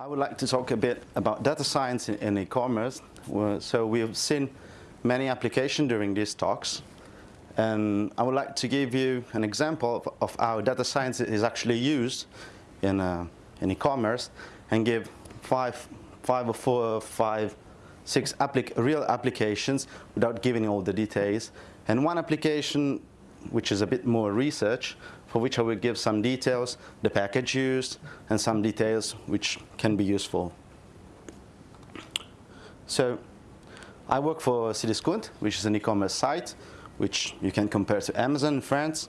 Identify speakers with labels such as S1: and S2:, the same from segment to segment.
S1: I would like to talk a bit about data science in, e-commerce. So we've seen many applications during these talks. And I would like to give you an example of, of how data science is actually used in, uh, in e-commerce and give five, five or four five, six applic real applications without giving all the details. And one application which is a bit more research, for which I will give some details, the package used, and some details which can be useful. So I work for Cdiscount, which is an e-commerce site, which you can compare to Amazon in France.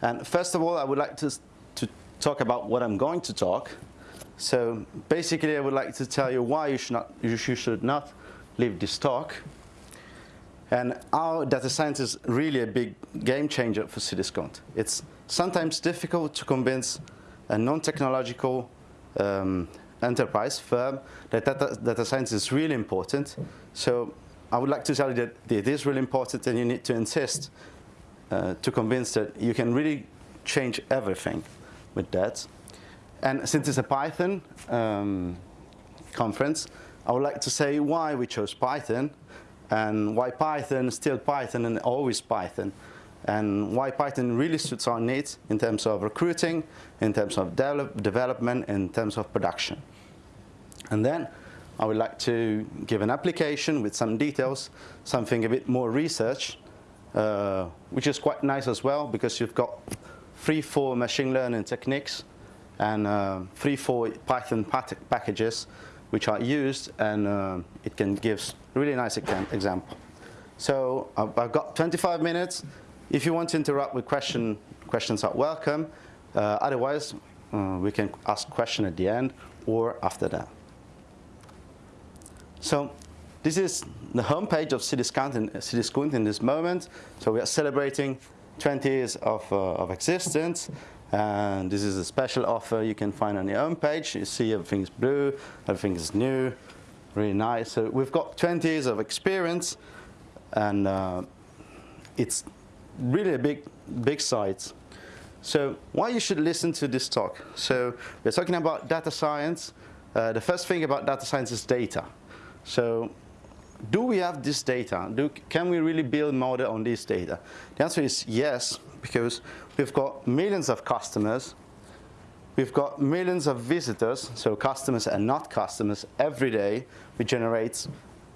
S1: And first of all, I would like to, to talk about what I'm going to talk. So basically, I would like to tell you why you should not, you should not leave this talk. And our data science is really a big game changer for Cdiscount. It's sometimes difficult to convince a non-technological um, enterprise firm that data, data, science is really important. So I would like to tell you that it is really important and you need to insist uh, to convince that you can really change everything with that. And since it's a Python um, conference, I would like to say why we chose Python and why Python, still Python and always Python, and why Python really suits our needs in terms of recruiting, in terms of develop, development, in terms of production. And then I would like to give an application with some details, something a bit more research, uh, which is quite nice as well because you've got three, four machine learning techniques and uh, three, four Python packages which are used and uh, it can give really nice example. So I've got 25 minutes. If you want to interrupt with question, questions are welcome. Uh, otherwise, uh, we can ask question at the end or after that. So this is the homepage of Cdiscount in, in this moment. So we are celebrating 20 years of, uh, of existence. And this is a special offer you can find on the homepage. You see everything is blue, everything is new, really nice. So we've got 20 years of experience and uh, it's really a big, big site. So why you should listen to this talk? So we're talking about data science. Uh, the first thing about data science is data. So do we have this data? Do, can we really build model on this data? The answer is yes, because we've got millions of customers. We've got millions of visitors, so customers and not customers, every day. We generate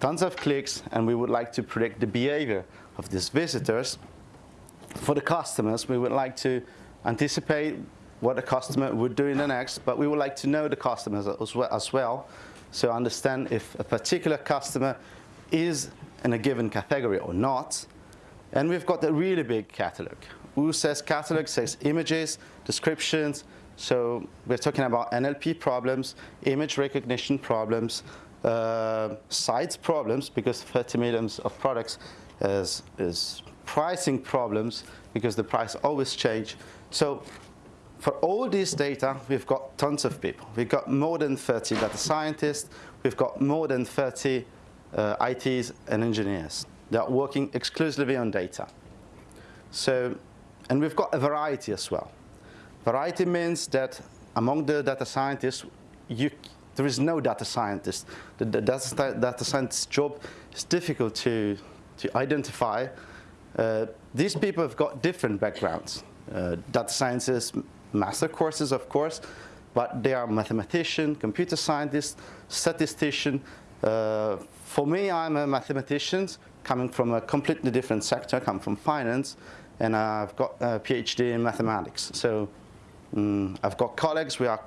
S1: tons of clicks, and we would like to predict the behavior of these visitors. For the customers, we would like to anticipate what the customer would do in the next, but we would like to know the customers as well, as well so understand if a particular customer is in a given category or not. And we've got a really big catalog. Who says catalog says images, descriptions. So we're talking about NLP problems, image recognition problems, uh, size problems, because 30 millions of products is, is pricing problems, because the price always change. So for all this data, we've got tons of people. We've got more than 30 data scientists. We've got more than 30 uh, ITs and engineers. They are working exclusively on data. So, and we've got a variety as well. Variety means that among the data scientists, you, there is no data scientist. The, the data, data scientist's job is difficult to, to identify. Uh, these people have got different backgrounds. Uh, data scientists, master courses, of course, but they are mathematician, computer scientist, statistician, uh, for me, I'm a mathematician coming from a completely different sector, I come from finance, and I've got a PhD in mathematics. So um, I've got colleagues who are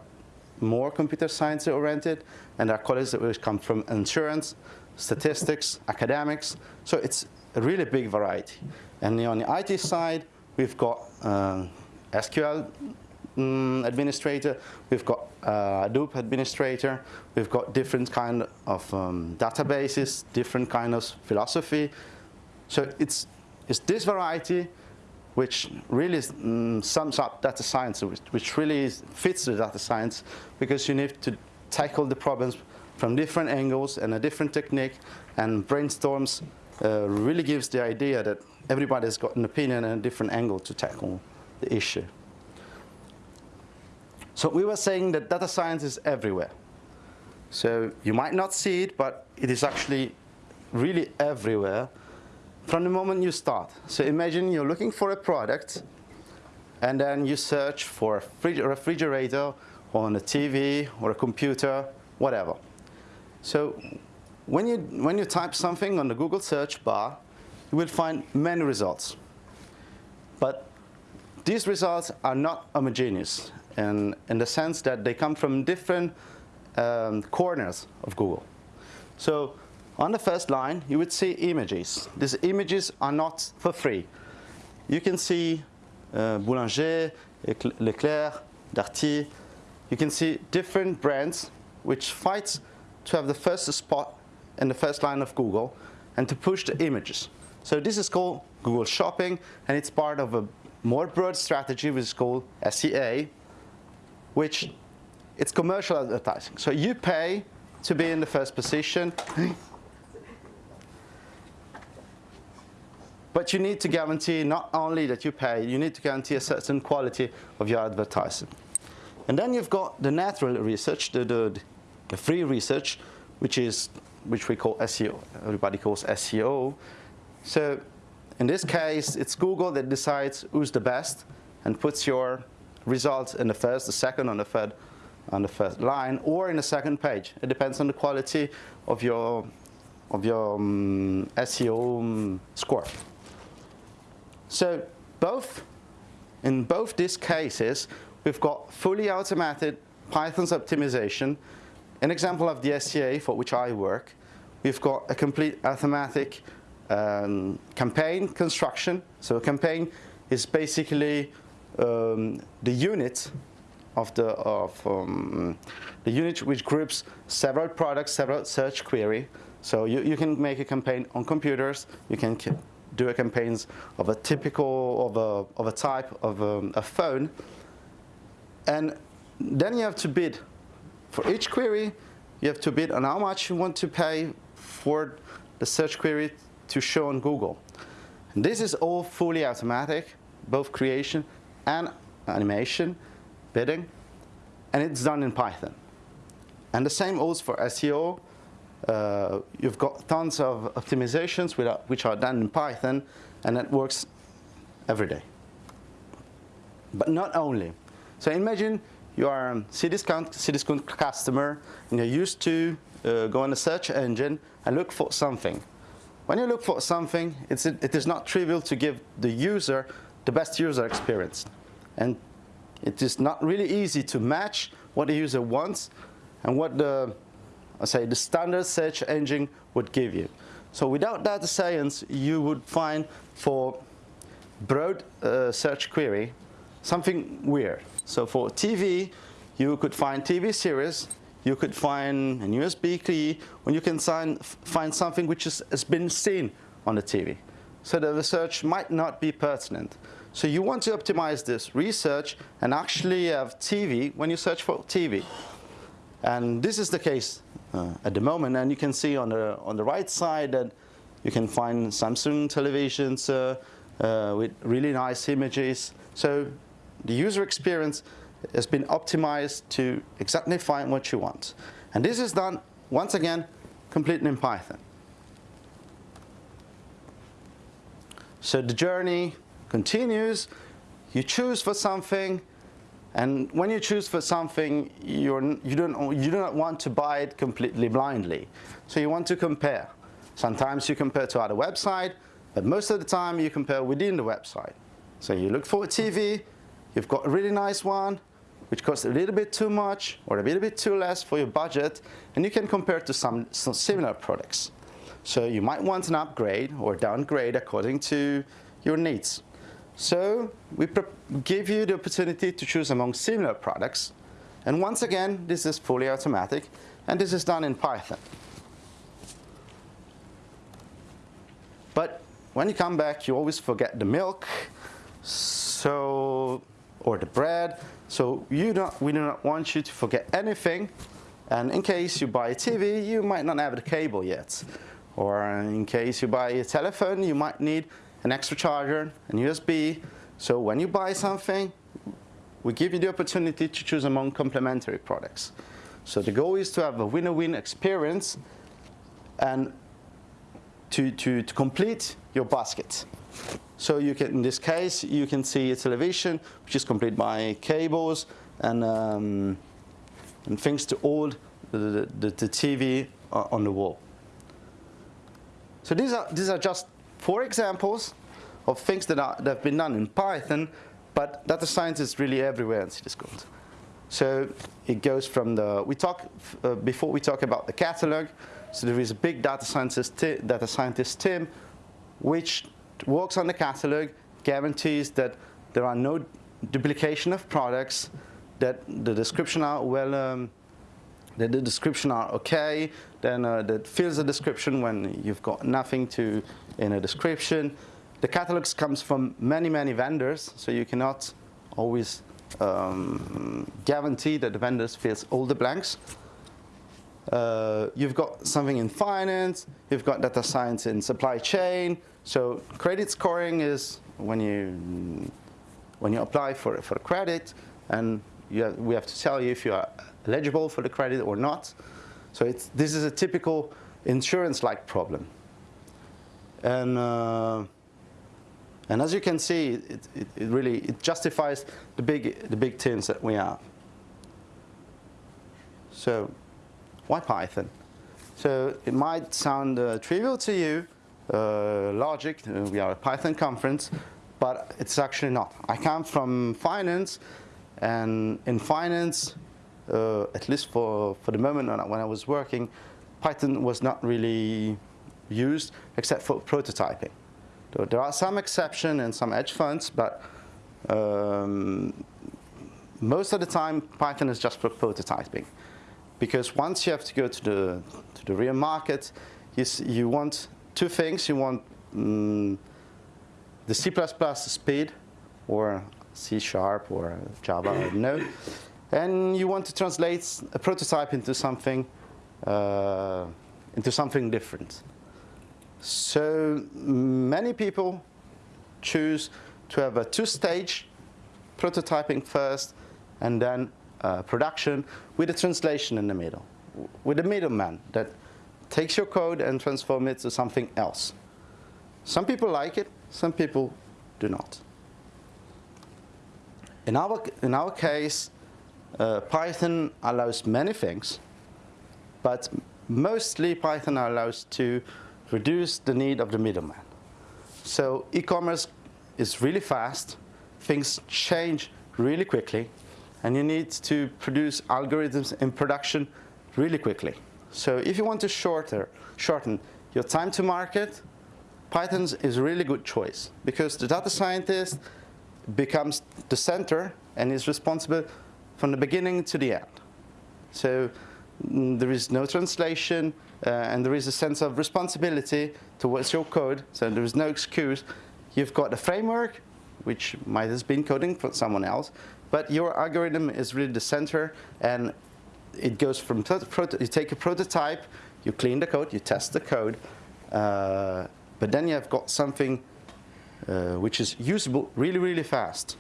S1: more computer science oriented, and there are colleagues that come from insurance, statistics, academics. So it's a really big variety. And on the IT side, we've got uh, SQL um, administrator, we've got uh, Hadoop administrator, we've got different kind of um, databases, different kind of philosophy. So it's, it's this variety which really um, sums up data science, which, which really fits the data science because you need to tackle the problems from different angles and a different technique and brainstorms uh, really gives the idea that everybody's got an opinion and a different angle to tackle the issue. So we were saying that data science is everywhere. So you might not see it, but it is actually really everywhere from the moment you start. So imagine you're looking for a product and then you search for a refrigerator on a TV or a computer, whatever. So when you, when you type something on the Google search bar, you will find many results. But these results are not homogeneous in, in the sense that they come from different um, corners of Google. So on the first line, you would see images. These images are not for free. You can see uh, Boulanger, Leclerc, Darty. You can see different brands which fight to have the first spot in the first line of Google and to push the images. So this is called Google Shopping and it's part of a more broad strategy which is called SEA, which it's commercial advertising. So you pay to be in the first position. But you need to guarantee not only that you pay, you need to guarantee a certain quality of your advertising. And then you've got the natural research, the, the, the free research, which is which we call SEO. Everybody calls SEO. So in this case, it's Google that decides who's the best and puts your results in the first, the second, and the third on the first line or in the second page. It depends on the quality of your of your um, SEO um, score. So both, in both these cases, we've got fully automated Python's optimization. An example of the SEA for which I work, we've got a complete automatic um, campaign construction. So a campaign is basically um, the unit of the of um, the unit which groups several products, several search query. So you, you can make a campaign on computers. You can do a campaigns of a typical, of a, of a type of a, um, a phone. And then you have to bid. For each query, you have to bid on how much you want to pay for the search query to show on Google. And this is all fully automatic, both creation and animation, bidding, and it's done in Python. And the same holds for SEO, uh, you've got tons of optimizations which are done in Python, and it works every day. But not only. So imagine you are a Cdiscount, Cdiscount customer, and you're used to uh, go on a search engine and look for something. When you look for something, it's, it is not trivial to give the user the best user experience. And it is not really easy to match what the user wants and what the say the standard search engine would give you. So without data science, you would find for broad uh, search query something weird. So for TV, you could find TV series, you could find an USB key, when you can find, find something which is, has been seen on the TV. So the research might not be pertinent. So you want to optimize this research and actually have TV when you search for TV. And this is the case uh, at the moment. And you can see on the, on the right side that you can find Samsung televisions uh, uh, with really nice images. So the user experience has been optimized to exactly find what you want. And this is done, once again, completely in Python. So the journey continues. You choose for something, and when you choose for something, you're, you, don't, you do not want to buy it completely blindly. So you want to compare. Sometimes you compare to other website, but most of the time you compare within the website. So you look for a TV, you've got a really nice one, which costs a little bit too much or a little bit too less for your budget, and you can compare to some, some similar products. So you might want an upgrade or downgrade according to your needs. So we give you the opportunity to choose among similar products. And once again, this is fully automatic, and this is done in Python. But when you come back, you always forget the milk, so or the bread. So you don't, we do not want you to forget anything. And in case you buy a TV, you might not have the cable yet. Or in case you buy a telephone, you might need an extra charger, and USB. So when you buy something, we give you the opportunity to choose among complementary products. So the goal is to have a win-win experience and to, to, to complete your basket. So you can, in this case, you can see a television which is complete by cables and, um, and things to hold the, the, the TV on the wall. So these are, these are just four examples of things that, are, that have been done in Python, but data science is really everywhere in Cdiscount. So it goes from the, we talk, uh, before we talk about the catalog, so there is a big data scientist, data scientist team which works on the catalog, guarantees that there are no duplication of products, that the description are well, um, that the description are okay, then uh, that fills the description when you've got nothing to in a description. The catalogs comes from many, many vendors, so you cannot always um, guarantee that the vendors fills all the blanks. Uh, you've got something in finance, you've got data science in supply chain. So credit scoring is when you when you apply for for credit, and have, we have to tell you if you are eligible for the credit or not. So this is a typical insurance-like problem. And uh, and as you can see, it, it, it, really it justifies the big the big teams that we have. So why Python? So it might sound uh, trivial to you, uh, logic, uh, we are a Python conference, but it's actually not. I come from finance, and in finance, uh, at least for, for the moment when I was working, Python was not really used except for prototyping. There are some exceptions and some edge funds, but um, most of the time Python is just for prototyping because once you have to go to the, to the real market, you, you want two things. You want um, the C++ speed, or C Sharp, or Java, know. And you want to translate a prototype into something, uh, into something different. So many people choose to have a two-stage prototyping first, and then uh, production with a translation in the middle, with a middleman that takes your code and transforms it to something else. Some people like it, some people do not. In our, in our case, uh, Python allows many things, but mostly Python allows to reduce the need of the middleman. So e-commerce is really fast, things change really quickly, and you need to produce algorithms in production really quickly. So if you want to shorter, shorten your time to market, Python is a really good choice because the data scientist becomes the center and is responsible from the beginning to the end. So mm, there is no translation uh, and there is a sense of responsibility towards your code, so there is no excuse. You've got the framework, which might have been coding for someone else, but your algorithm is really the center and it goes from, you take a prototype, you clean the code, you test the code, uh, but then you have got something uh, which is usable really, really fast.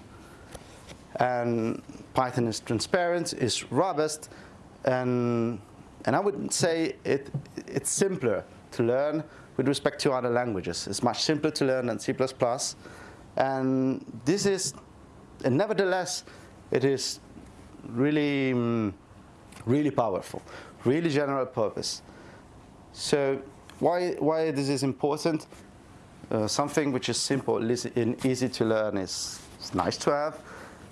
S1: And Python is transparent, is robust, and, and I would say it, it's simpler to learn with respect to other languages. It's much simpler to learn than C++. And this is and nevertheless, it is really, um, really powerful, really general purpose. So why, why this is important? Uh, something which is simple and easy to learn is nice to have.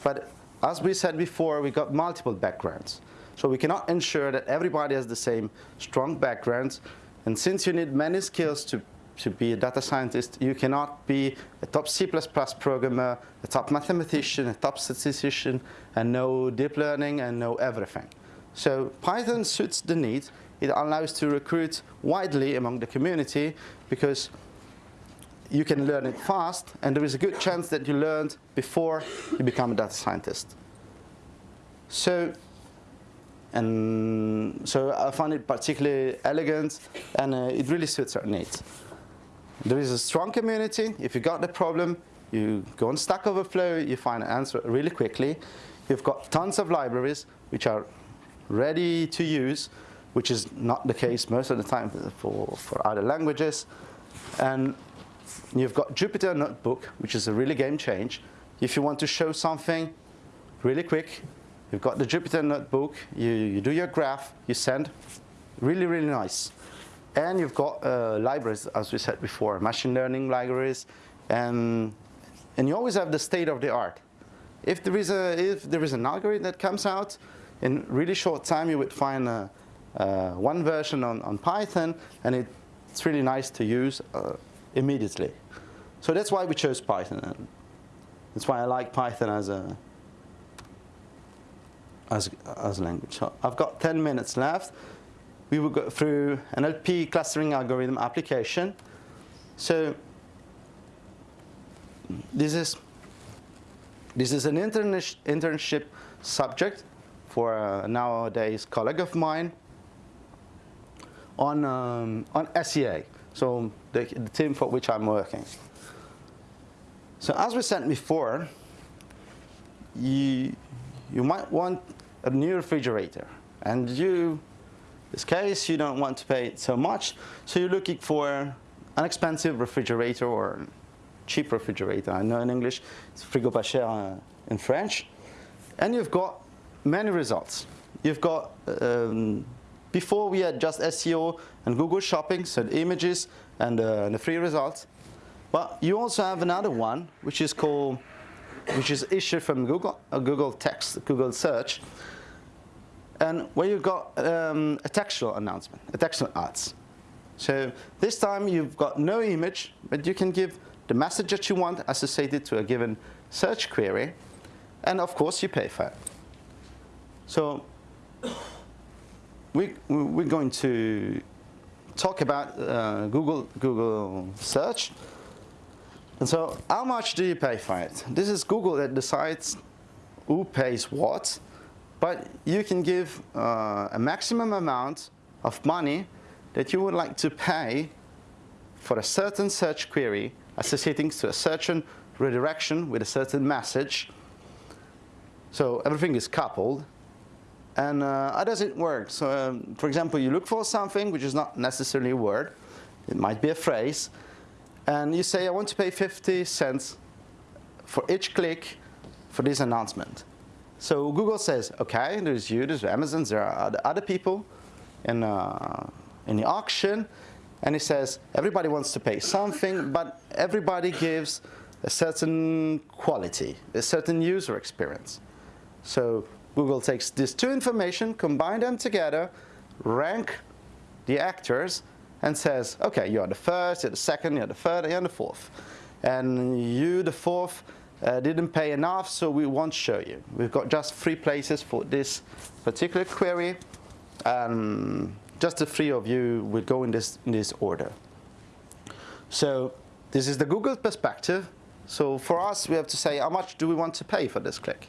S1: But as we said before, we got multiple backgrounds. So we cannot ensure that everybody has the same strong backgrounds. And since you need many skills to to be a data scientist, you cannot be a top C++ programmer, a top mathematician, a top statistician, and know deep learning and know everything. So Python suits the need. It allows to recruit widely among the community because you can learn it fast, and there is a good chance that you learned before you become a data scientist. So, and so I find it particularly elegant, and uh, it really suits our needs. There is a strong community. If you got the problem, you go on Stack Overflow, you find an answer really quickly. You've got tons of libraries which are ready to use, which is not the case most of the time for, for other languages. And you've got Jupyter Notebook, which is a really game change. If you want to show something really quick, you've got the Jupyter Notebook, you, you do your graph, you send, really, really nice. And you've got uh, libraries, as we said before, machine learning libraries, and, and you always have the state of the art. If there is, a, if there is an algorithm that comes out, in really short time you would find a, uh, one version on, on Python, and it, it's really nice to use uh, immediately. So that's why we chose Python. That's why I like Python as a as, as language. So I've got 10 minutes left we will go through NLP clustering algorithm application. So this is this is an internship subject for a nowadays colleague of mine on um, on SEA. So the, the team for which I'm working. So as we said before, you you might want a new refrigerator, and you in this case, you don't want to pay so much, so you're looking for an expensive refrigerator or cheap refrigerator. I know in English, it's frigo pas cher uh, in French. And you've got many results. You've got, um, before we had just SEO and Google Shopping, so images and uh, the free results. But you also have another one, which is called, which is issued from Google, uh, Google Text, Google Search, and where you've got um, a textual announcement, a textual ads. So this time you've got no image, but you can give the message that you want associated to a given search query, and of course you pay for it. So we, we're going to talk about uh, Google, Google search. And so how much do you pay for it? This is Google that decides who pays what. But you can give uh, a maximum amount of money that you would like to pay for a certain search query associating to a certain redirection with a certain message. So everything is coupled. And uh, how does it work? So um, for example, you look for something which is not necessarily a word. It might be a phrase. And you say, I want to pay 50 cents for each click for this announcement. So Google says, okay, there's you, there's Amazon, there are other people in, uh, in the auction. And it says, everybody wants to pay something, but everybody gives a certain quality, a certain user experience. So Google takes these two information, combine them together, rank the actors, and says, okay, you're the first, you're the second, you're the third, you're the fourth. And you, the fourth, uh, didn't pay enough, so we won't show you. We've got just three places for this particular query. Um, just the three of you will go in this, in this order. So this is the Google perspective. So for us, we have to say, how much do we want to pay for this click?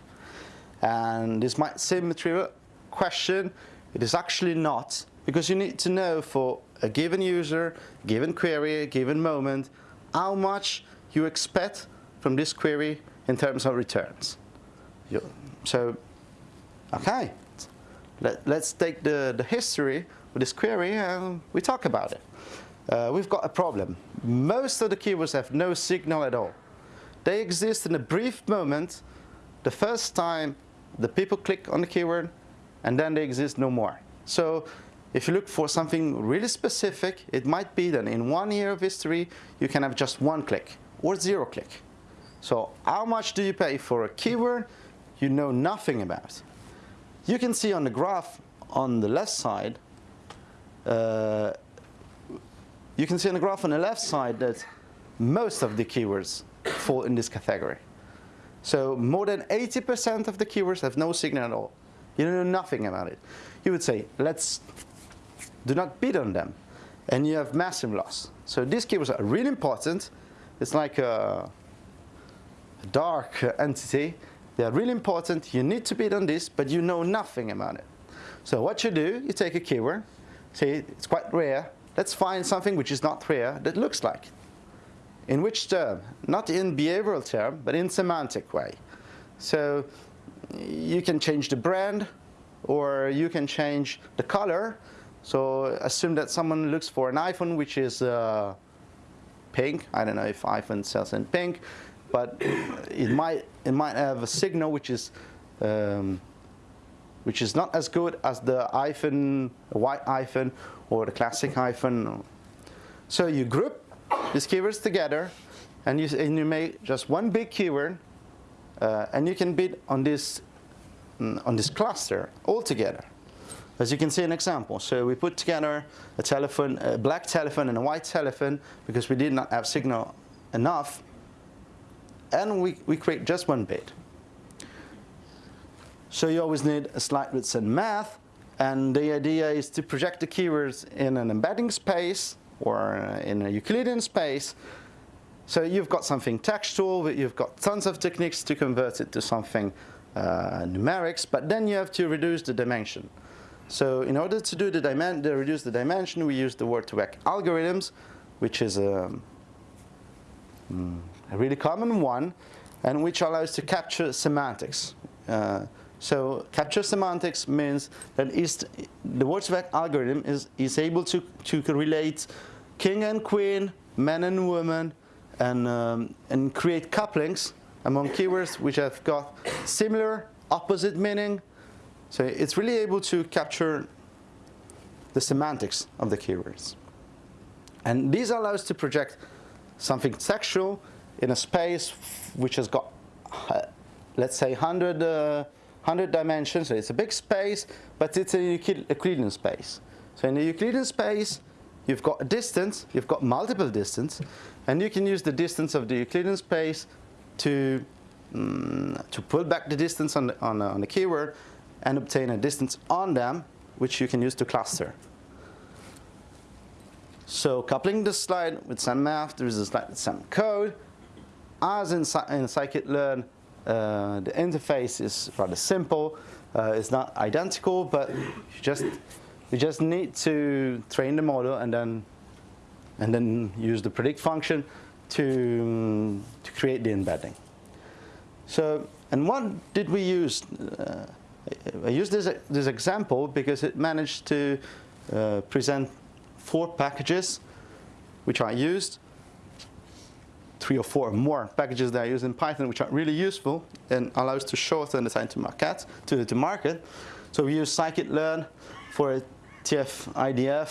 S1: And this might seem a trivial question. It is actually not, because you need to know for a given user, given query, given moment, how much you expect from this query in terms of returns. So, okay, Let, us take the, the history of this query and we talk about it. Uh, we've got a problem. Most of the keywords have no signal at all. They exist in a brief moment, the first time the people click on the keyword, and then they exist no more. So if you look for something really specific, it might be that in one year of history, you can have just one click or zero click. So how much do you pay for a keyword you know nothing about? You can see on the graph on the left side, uh, you can see on the graph on the left side that most of the keywords fall in this category. So more than 80% of the keywords have no signal at all. You know nothing about it. You would say, let's do not bid on them. And you have massive loss. So these keywords are really important. It's like a, dark entity. They are really important. You need to bid on this, but you know nothing about it. So what you do, you take a keyword, say it's quite rare. Let's find something which is not rare that looks like it. In which term? Not in behavioral term, but in semantic way. So you can change the brand or you can change the color. So assume that someone looks for an iPhone which is uh, pink. I don't know if iPhone sells in pink, but it might it might have a signal which is um, which is not as good as the iPhone, white iPhone, or the classic iPhone. So you group these keywords together, and you and you make just one big keyword, uh, and you can bid on this on this cluster all together. As you can see an example. So we put together a telephone, a black telephone and a white telephone because we did not have signal enough. And we, we create just one bid. So you always need a slide with some math. And the idea is to project the keywords in an embedding space or in a Euclidean space. So you've got something textual, but you've got tons of techniques to convert it to something uh, numerics, but then you have to reduce the dimension. So in order to do the dimen to reduce the dimension, we use the word2vec algorithms, which is a, mm, a, really common one, and which allows to capture semantics. Uh, so capture semantics means that the word2vec algorithm is, is able to, to relate king and queen, man and woman, and, um, and create couplings among keywords which have got similar, opposite meaning, so it's really able to capture the semantics of the keywords. And these allow us to project something sexual in a space which has got, uh, let's say, 100, uh, 100 dimensions. So it's a big space, but it's a Euclidean space. So in the Euclidean space, you've got a distance, you've got multiple distance, and you can use the distance of the Euclidean space to, um, to pull back the distance on the, on, on the keyword and obtain a distance on them, which you can use to cluster. So coupling this slide with some math, there is a slide with some code. As in, in scikit-learn, uh, the interface is rather simple. Uh, it's not identical, but you just you just need to train the model and then and then use the predict function to to create the embedding. So, and what did we use? Uh, I use this, this example because it managed to uh, present four packages which I used, three or four more packages that I use in Python which are really useful and allows to shorten the time to market. To, to market. So we use scikit-learn for TF IDF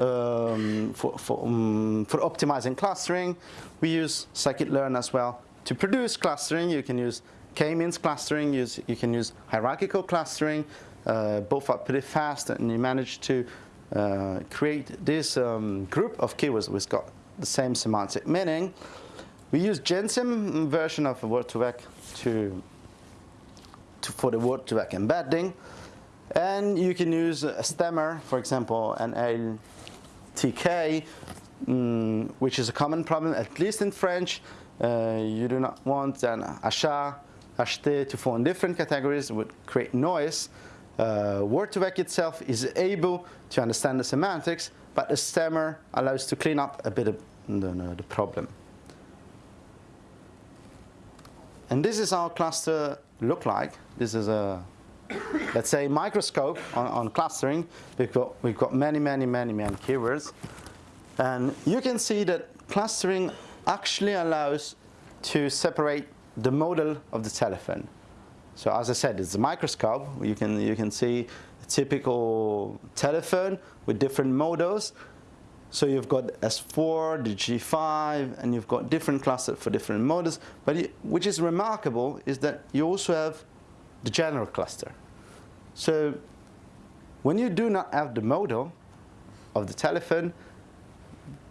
S1: um, for, for, um, for optimizing clustering. We use scikit-learn as well to produce clustering. You can use K-means clustering, you, you can use hierarchical clustering, uh, both are pretty fast and you manage to uh, create this um, group of keywords which got the same semantic meaning. We use Gensim version of Word2Vec to, to, for the Word2Vec embedding. And you can use a stemmer, for example, an LTK, um, which is a common problem, at least in French. Uh, you do not want an achat acheter to fall in different categories it would create noise. Uh, Word2Vec itself is able to understand the semantics, but the stemmer allows to clean up a bit of the, the problem. And this is our cluster look like. This is a, let's say, microscope on, on clustering. We've got, we've got many, many, many, many keywords. And you can see that clustering actually allows to separate the model of the telephone. So as I said, it's a microscope. You can, you can see a typical telephone with different models. So you've got S4, the G5, and you've got different clusters for different models. But it, which is remarkable is that you also have the general cluster. So when you do not have the model of the telephone,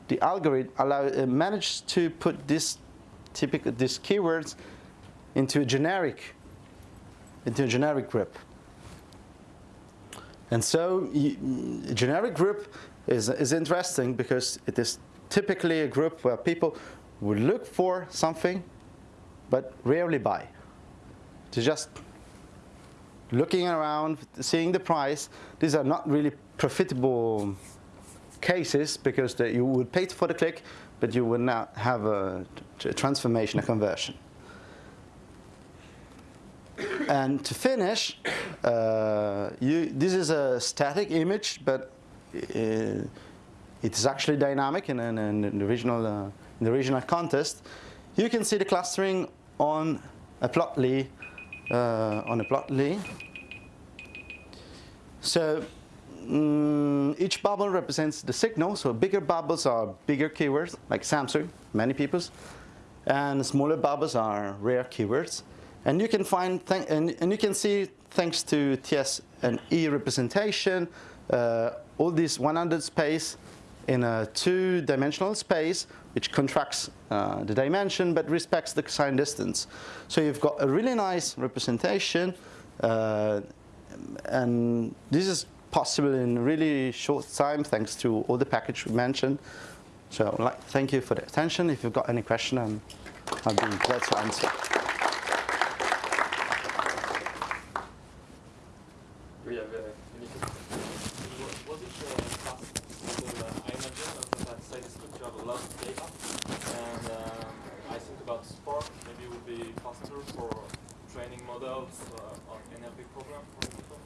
S1: the algorithm allow, uh, managed to put this typical these keywords into a generic, into a generic group. And so generic group is, is interesting because it is typically a group where people would look for something but rarely buy. To just looking around, seeing the price, these are not really profitable cases because you would pay for the click, but you would not have a, a transformation, a conversion. And to finish, uh, you, this is a static image, but it is actually dynamic in, in, in the regional uh, in the regional context. You can see the clustering on a plotly uh, on a plotly. So mm, each bubble represents the signal. So bigger bubbles are bigger keywords, like Samsung, many people's, and smaller bubbles are rare keywords. And you can find and, and you can see thanks to TS and E representation, uh, all this 100 space in a two-dimensional space, which contracts uh, the dimension but respects the sign distance. So you've got a really nice representation, uh, and this is possible in really short time thanks to all the package we mentioned. So like, thank you for the attention. If you've got any question, um, I'll be glad to answer.
S2: Do you have uh, any Was it uh, fast? Because, uh, I imagine that at Cdiscount you have a lot of data, and uh, I think about Spark maybe it would be faster for training models uh, on NLP program, for example.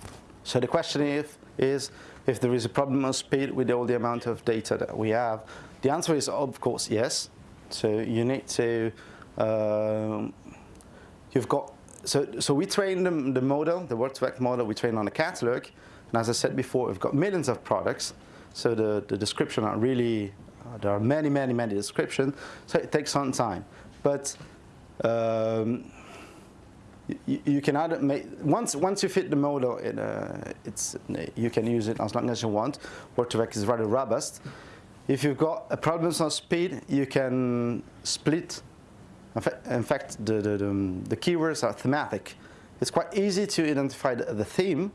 S1: So the question is, is if there is a problem of speed with all the amount of data that we have. The answer is of course yes. So you need to, um, you've got so, so we train the, the model, the Word2Vec model, we train on a catalog. And as I said before, we've got millions of products. So the, the description are really, uh, there are many, many, many descriptions. So it takes some time. But um, you, you, can either make, once, once you fit the model, it, uh, it's, you can use it as long as you want. Word2Vec is rather robust. If you've got a problem on speed, you can split in fact, the, the, the, keywords are thematic. It's quite easy to identify the, the theme,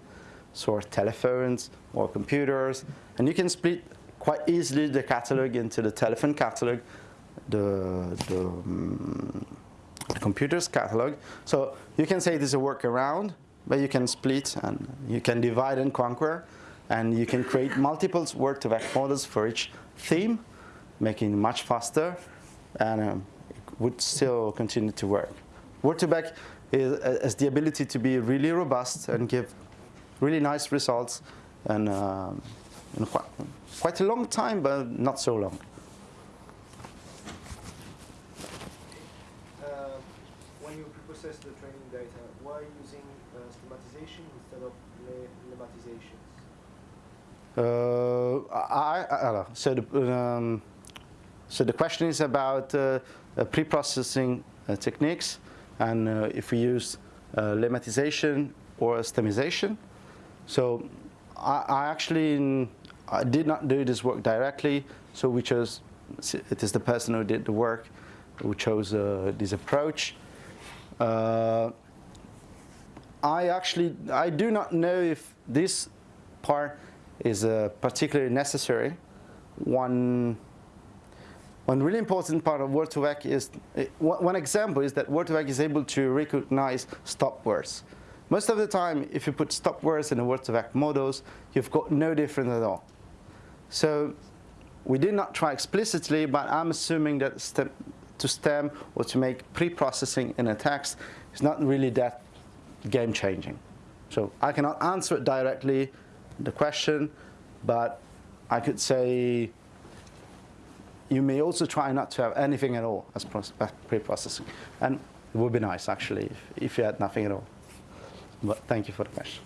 S1: so telephones or computers, and you can split quite easily the catalog into the telephone catalog, the, the, um, the computer's catalog. So you can say this is a workaround, but you can split and you can divide and conquer, and you can create multiple word2vec models for each theme, making it much faster. And um, would still continue to work. Word2Vec is, has the ability to be really robust and give really nice results and um, in quite, quite a long time, but not so long.
S3: Uh, preprocess the training data, why using uh, schematization instead of lemmatizations?
S1: Uh, I, I, so the, um, so the question is about uh, uh, pre-processing uh, techniques and uh, if we use lemmatization or stemization. So I, I actually I did not do this work directly, so we chose, it is the person who did the work who chose this approach. Uh, I actually, I do not know if this part is uh, particularly necessary. One one really important part of Word2Vec is, eh, one example is that Word2Vec is able to recognize stop words. Most of the time, if you put stop words in the Word2Vec models, you've got no difference at all. So we did not try explicitly, but I'm assuming that stem, to stem or to make pre-processing in a text is not really that game-changing. So I cannot answer it directly, the question, but I could say you may also try not to have anything at all as pre-processing. And it would be nice, actually, if, if you had nothing at all. But thank you for the question.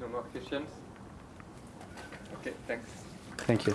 S4: No more questions? Okay, thanks.
S1: Thank you.